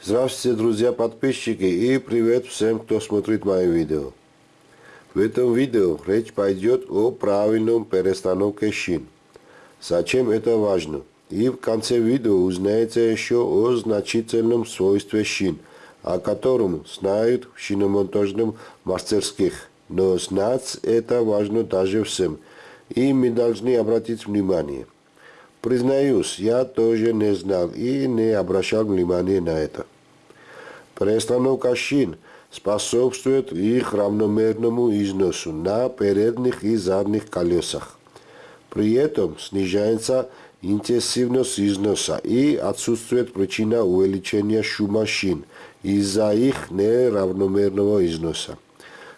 Здравствуйте, друзья подписчики и привет всем, кто смотрит мои видео. В этом видео речь пойдет о правильном перестановке шин. Зачем это важно? И в конце видео узнаете еще о значительном свойстве шин, о котором знают в шиномонтажном мастерских. Но знать это важно даже всем, и мы должны обратить внимание – Признаюсь, я тоже не знал и не обращал внимания на это. Перестановка шин способствует их равномерному износу на передних и задних колесах. При этом снижается интенсивность износа и отсутствует причина увеличения шума шин из-за их неравномерного износа,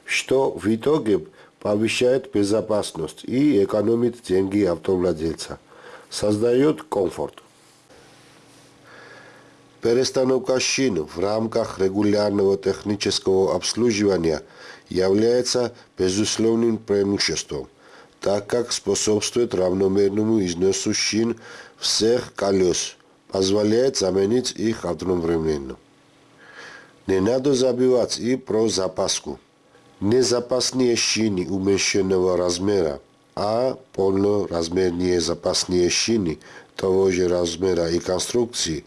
что в итоге повышает безопасность и экономит деньги автовладельца – создает комфорт. Перестановка шин в рамках регулярного технического обслуживания является безусловным преимуществом, так как способствует равномерному износу шин всех колес, позволяет заменить их одновременно. Не надо забывать и про запаску. Незапасные шины уменьшенного размера – а полноразмерные запасные шины того же размера и конструкции,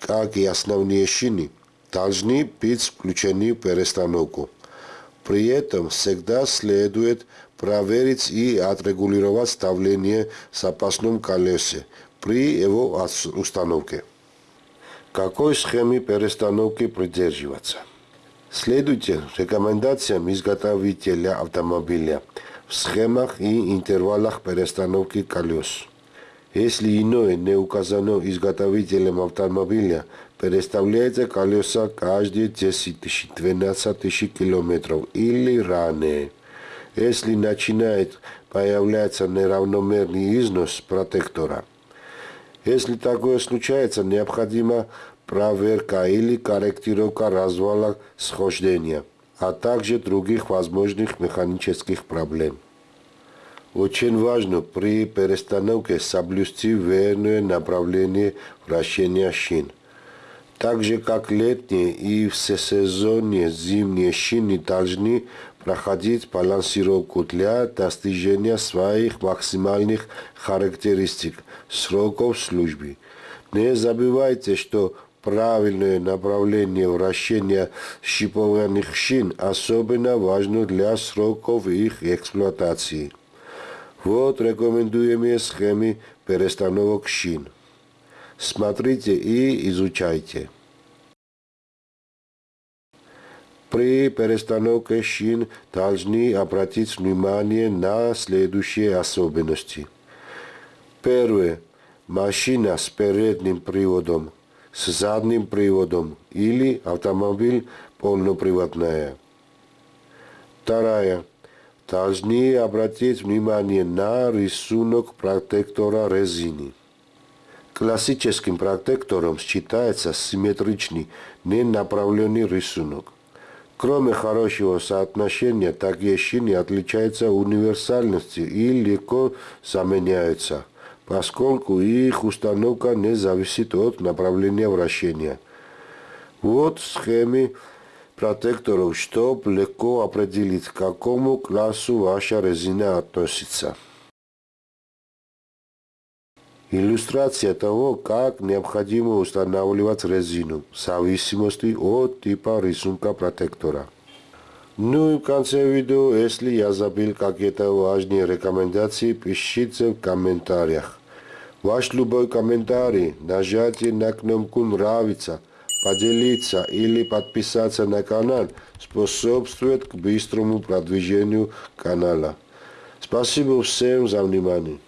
как и основные шины, должны быть включены в перестановку. При этом всегда следует проверить и отрегулировать давление в запасном колесе при его установке. Какой схеме перестановки придерживаться? Следуйте рекомендациям изготовителя автомобиля – в схемах и интервалах перестановки колес. Если иное не указано изготовителем автомобиля, переставляется колеса каждые 10 тысяч, 12 тысяч километров или ранее. Если начинает появляться неравномерный износ протектора. Если такое случается, необходима проверка или корректировка развала схождения – а также других возможных механических проблем. Очень важно при перестановке соблюсти верное направление вращения шин. Так же, как летние и всесезонные зимние шины должны проходить балансировку для достижения своих максимальных характеристик, сроков службы. Не забывайте, что правильное направление вращения шипованных шин особенно важно для сроков их эксплуатации. Вот рекомендуемые схемы перестановок шин. Смотрите и изучайте. При перестановке шин должны обратить внимание на следующие особенности. Первое. Машина с передним приводом – с задним приводом или автомобиль полноприводная. Вторая. Должны обратить внимание на рисунок протектора резины. Классическим протектором считается симметричный, ненаправленный рисунок. Кроме хорошего соотношения, такие шины отличаются универсальностью и легко заменяются – поскольку их установка не зависит от направления вращения. Вот схемы протекторов, чтобы легко определить, к какому классу ваша резина относится. Иллюстрация того, как необходимо устанавливать резину в зависимости от типа рисунка протектора. Ну и в конце видео, если я забыл какие-то важные рекомендации, пишите в комментариях. Ваш любой комментарий, нажатие на кнопку «Нравится», поделиться или подписаться на канал способствует к быстрому продвижению канала. Спасибо всем за внимание.